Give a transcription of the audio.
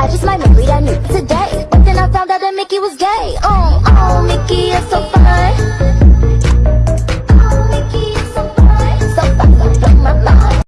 I just might marry that new today But then I found out that Mickey was gay Um.